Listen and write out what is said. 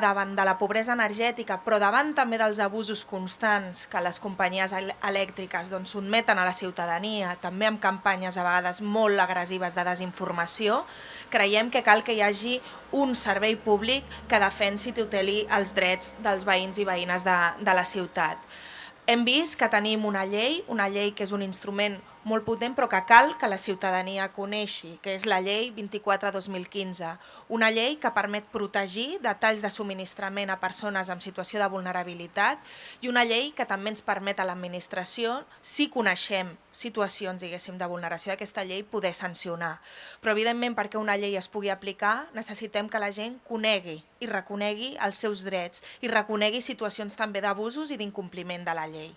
davant de la pobresa energètica, però davant també dels abusos constants que les companyies elèctriques doncs, sotmeten a la ciutadania, també amb campanyes a vegades molt agressives de desinformació, creiem que cal que hi hagi un servei públic que defensi i tuteli els drets dels veïns i veïnes de, de la ciutat. Hem vist que tenim una llei, una llei que és un instrument molt potent però que cal que la ciutadania coneixi, que és la llei 24-2015, una llei que permet protegir detalls de subministrament a persones en situació de vulnerabilitat i una llei que també ens permet a l'administració, si coneixem situacions diguéssim de vulneració d'aquesta llei, poder sancionar. Però evidentment perquè una llei es pugui aplicar necessitem que la gent conegui i reconegui els seus drets i reconegui situacions també d'abusos i d'incompliment de la llei.